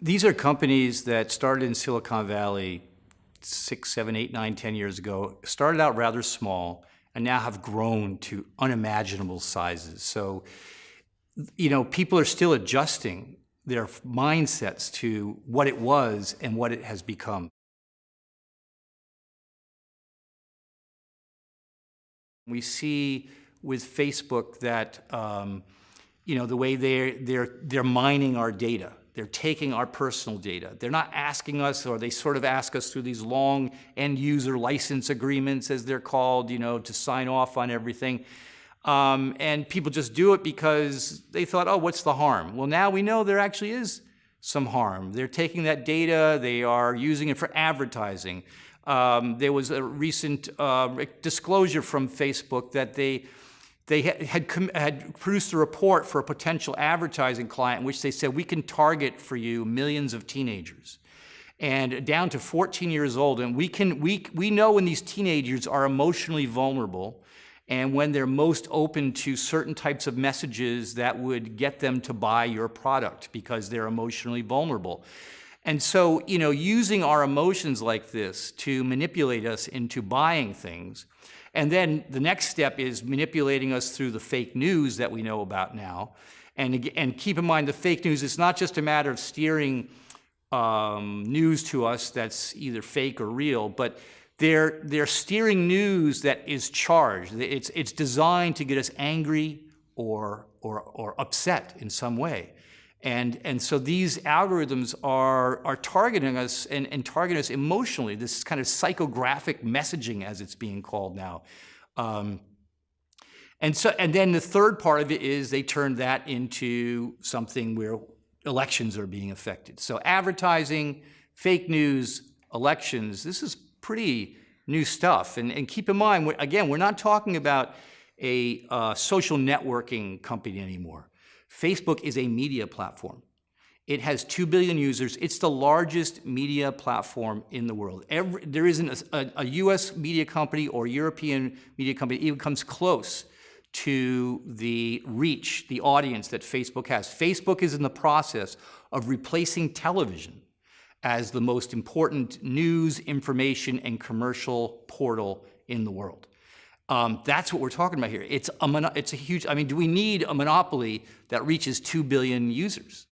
These are companies that started in Silicon Valley six, seven, eight, nine, ten years ago, started out rather small, and now have grown to unimaginable sizes. So, you know, people are still adjusting their mindsets to what it was and what it has become. We see with Facebook that, um, you know, the way they're, they're, they're mining our data. They're taking our personal data. They're not asking us, or they sort of ask us through these long end user license agreements, as they're called, you know, to sign off on everything. Um, and people just do it because they thought, oh, what's the harm? Well, now we know there actually is some harm. They're taking that data, they are using it for advertising. Um, there was a recent uh, disclosure from Facebook that they they had, had, produced a report for a potential advertising client in which they said, we can target for you millions of teenagers and down to 14 years old. And we, can, we, we know when these teenagers are emotionally vulnerable and when they're most open to certain types of messages that would get them to buy your product because they're emotionally vulnerable. And so, you know, using our emotions like this to manipulate us into buying things and then the next step is manipulating us through the fake news that we know about now. And, and keep in mind, the fake news is not just a matter of steering um, news to us that's either fake or real, but they're, they're steering news that is charged. It's, it's designed to get us angry or, or, or upset in some way. And, and so these algorithms are, are targeting us and, and targeting us emotionally, this kind of psychographic messaging as it's being called now. Um, and, so, and then the third part of it is they turn that into something where elections are being affected. So advertising, fake news, elections, this is pretty new stuff. And, and keep in mind, again, we're not talking about a uh, social networking company anymore. Facebook is a media platform. It has 2 billion users. It's the largest media platform in the world. Every, there isn't a, a, a, US media company or European media company even comes close to the reach, the audience that Facebook has. Facebook is in the process of replacing television as the most important news, information, and commercial portal in the world. Um, that's what we're talking about here. It's a, it's a huge, I mean, do we need a monopoly that reaches 2 billion users?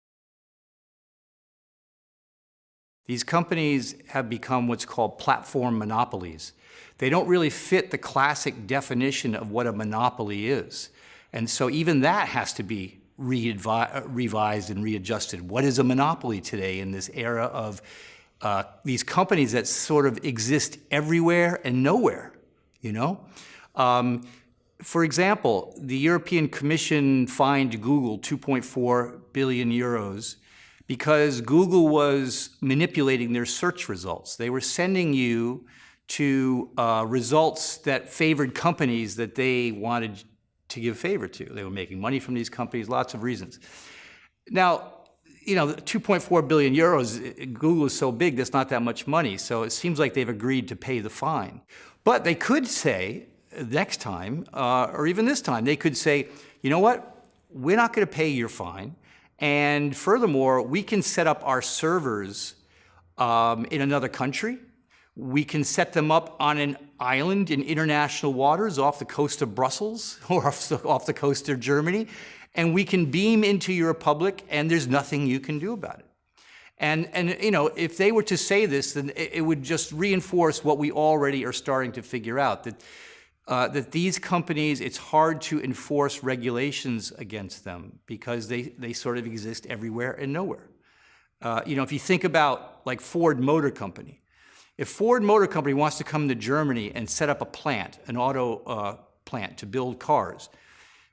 These companies have become what's called platform monopolies. They don't really fit the classic definition of what a monopoly is. And so even that has to be revised and readjusted. What is a monopoly today in this era of uh, these companies that sort of exist everywhere and nowhere, you know? Um, for example, the European Commission fined Google 2.4 billion euros because Google was manipulating their search results. They were sending you to uh, results that favored companies that they wanted to give favor to. They were making money from these companies, lots of reasons. Now, you know, 2.4 billion euros, Google is so big, that's not that much money. So it seems like they've agreed to pay the fine. But they could say, next time, uh, or even this time, they could say, you know what, we're not going to pay your fine. And furthermore, we can set up our servers um, in another country. We can set them up on an island in international waters off the coast of Brussels or off the, off the coast of Germany. And we can beam into your republic and there's nothing you can do about it. And, and you know, if they were to say this, then it, it would just reinforce what we already are starting to figure out, that uh, that these companies, it's hard to enforce regulations against them because they, they sort of exist everywhere and nowhere. Uh, you know, if you think about like Ford Motor Company, if Ford Motor Company wants to come to Germany and set up a plant, an auto uh, plant to build cars,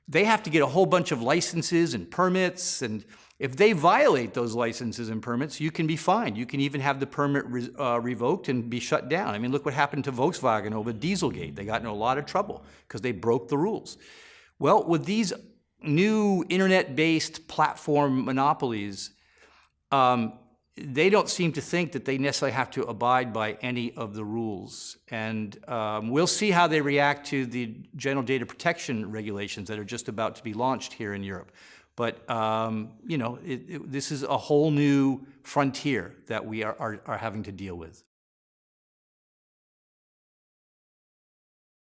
they have to get a whole bunch of licenses and permits and if they violate those licenses and permits, you can be fined. You can even have the permit re uh, revoked and be shut down. I mean, look what happened to Volkswagen over Dieselgate. They got in a lot of trouble because they broke the rules. Well, with these new internet-based platform monopolies, um, they don't seem to think that they necessarily have to abide by any of the rules. And um, we'll see how they react to the general data protection regulations that are just about to be launched here in Europe. But, um, you know, it, it, this is a whole new frontier that we are, are, are having to deal with.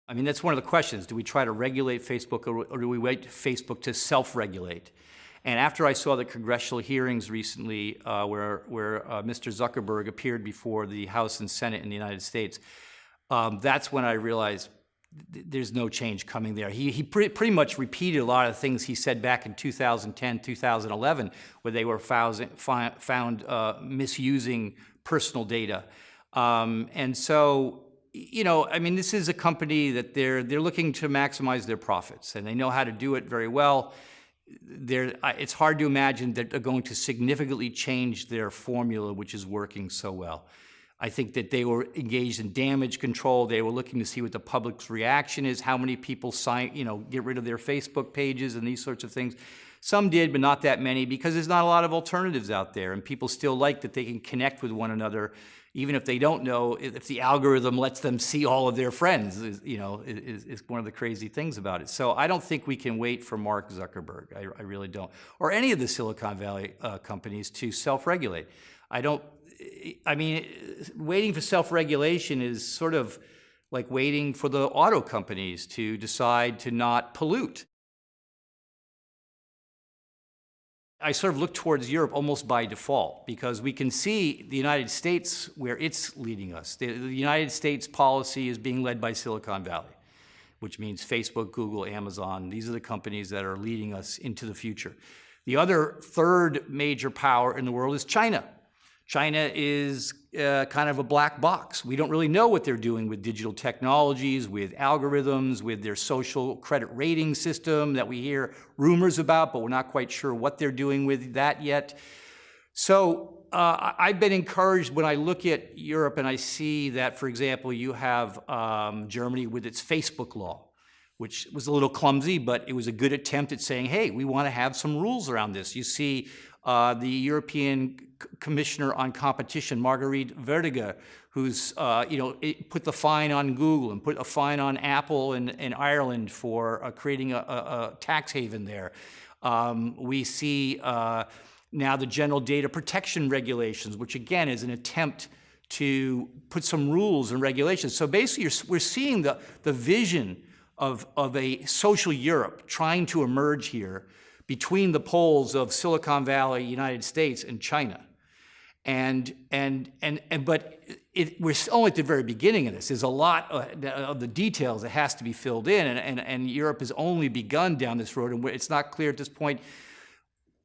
I mean, that's one of the questions. Do we try to regulate Facebook or, or do we wait Facebook to self-regulate? And after I saw the congressional hearings recently uh, where, where uh, Mr. Zuckerberg appeared before the House and Senate in the United States, um, that's when I realized th there's no change coming there. He, he pre pretty much repeated a lot of things he said back in 2010, 2011, where they were found, found uh, misusing personal data. Um, and so you know, I mean, this is a company that they're they're looking to maximize their profits, and they know how to do it very well. It's hard to imagine that they're going to significantly change their formula, which is working so well. I think that they were engaged in damage control. They were looking to see what the public's reaction is, how many people sign, you know, get rid of their Facebook pages and these sorts of things. Some did, but not that many, because there's not a lot of alternatives out there, and people still like that they can connect with one another even if they don't know, if the algorithm lets them see all of their friends, is, you know, is, is one of the crazy things about it. So I don't think we can wait for Mark Zuckerberg. I, I really don't. Or any of the Silicon Valley uh, companies to self-regulate. I don't, I mean, waiting for self-regulation is sort of like waiting for the auto companies to decide to not pollute. I sort of look towards Europe almost by default because we can see the United States where it's leading us. The, the, United States policy is being led by Silicon Valley, which means Facebook, Google, Amazon. These are the companies that are leading us into the future. The other third major power in the world is China. China is uh, kind of a black box. We don't really know what they're doing with digital technologies, with algorithms, with their social credit rating system that we hear rumors about, but we're not quite sure what they're doing with that yet. So uh, I've been encouraged when I look at Europe and I see that, for example, you have um, Germany with its Facebook law which was a little clumsy, but it was a good attempt at saying, hey, we want to have some rules around this. You see uh, the European Commissioner on Competition, Margrethe Vestager, who's uh, you know put the fine on Google and put a fine on Apple in, in Ireland for uh, creating a, a, a, tax haven there. Um, we see uh, now the general data protection regulations, which again is an attempt to put some rules and regulations. So basically, we're seeing the, the vision of, of a social Europe trying to emerge here between the poles of Silicon Valley, United States, and China. And, and, and, and but it, we're only at the very beginning of this. There's a lot of the details that has to be filled in, and, and, and Europe has only begun down this road, and it's not clear at this point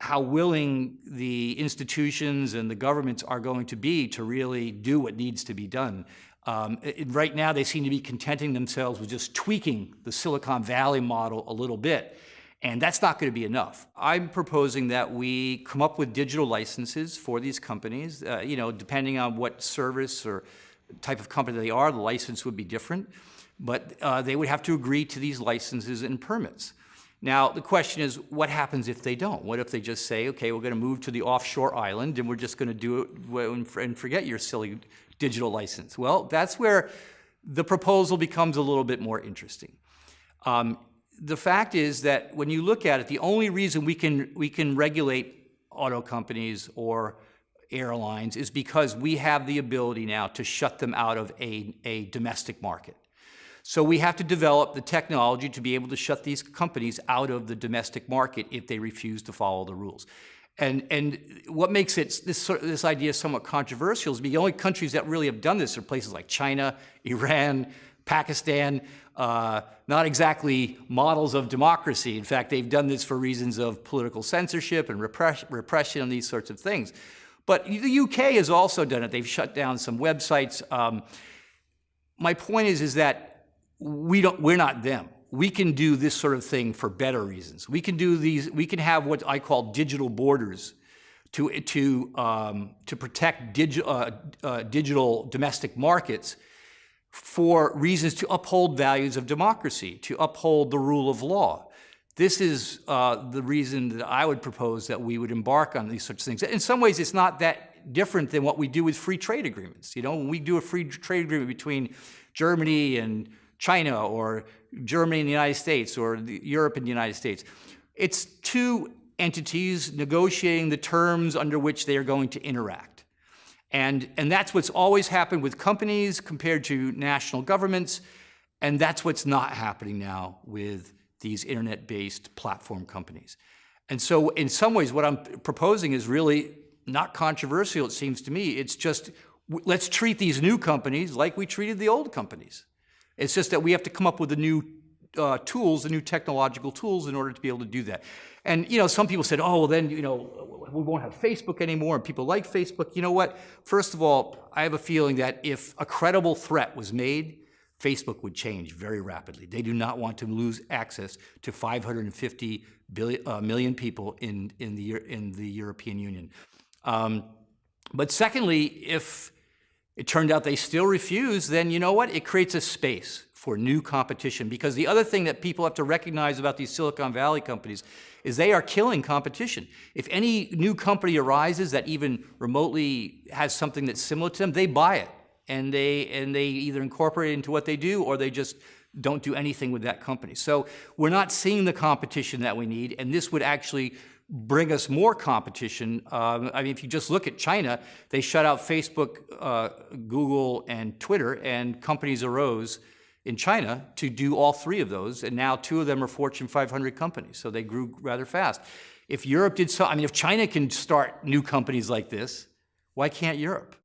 how willing the institutions and the governments are going to be to really do what needs to be done. Um, it, right now, they seem to be contenting themselves with just tweaking the Silicon Valley model a little bit. And that's not going to be enough. I'm proposing that we come up with digital licenses for these companies. Uh, you know, depending on what service or type of company they are, the license would be different. But uh, they would have to agree to these licenses and permits. Now, the question is, what happens if they don't? What if they just say, okay, we're going to move to the offshore island and we're just going to do it and forget your silly digital license? Well, that's where the proposal becomes a little bit more interesting. Um, the fact is that when you look at it, the only reason we can, we can regulate auto companies or airlines is because we have the ability now to shut them out of a, a domestic market. So we have to develop the technology to be able to shut these companies out of the domestic market if they refuse to follow the rules. And, and what makes it, this, this idea somewhat controversial is the only countries that really have done this are places like China, Iran, Pakistan, uh, not exactly models of democracy. In fact, they've done this for reasons of political censorship and repress repression and these sorts of things. But the UK has also done it. They've shut down some websites. Um, my point is, is that we don't, we're not them. We can do this sort of thing for better reasons. We can do these, we can have what I call digital borders to, to, um, to protect digi uh, uh, digital domestic markets for reasons to uphold values of democracy, to uphold the rule of law. This is uh, the reason that I would propose that we would embark on these such things. In some ways, it's not that different than what we do with free trade agreements. You know, when we do a free trade agreement between Germany and China or Germany and the United States or Europe and the United States, it's two entities negotiating the terms under which they are going to interact. And, and that's what's always happened with companies compared to national governments. And that's what's not happening now with these internet-based platform companies. And so in some ways, what I'm proposing is really not controversial, it seems to me. It's just, let's treat these new companies like we treated the old companies. It's just that we have to come up with a new uh, tools, the new technological tools in order to be able to do that. And, you know, some people said, oh, well, then, you know, we won't have Facebook anymore, and people like Facebook. You know what? First of all, I have a feeling that if a credible threat was made, Facebook would change very rapidly. They do not want to lose access to 550 billion, uh, million people in, in, the, in the European Union. Um, but secondly, if it turned out they still refuse, then you know what? It creates a space for new competition. Because the other thing that people have to recognize about these Silicon Valley companies is they are killing competition. If any new company arises that even remotely has something that's similar to them, they buy it. And they, and they either incorporate it into what they do or they just don't do anything with that company. So we're not seeing the competition that we need, and this would actually bring us more competition. Um, I mean, if you just look at China, they shut out Facebook, uh, Google, and Twitter, and companies arose in China to do all three of those, and now two of them are Fortune 500 companies, so they grew rather fast. If Europe did so, I mean, if China can start new companies like this, why can't Europe?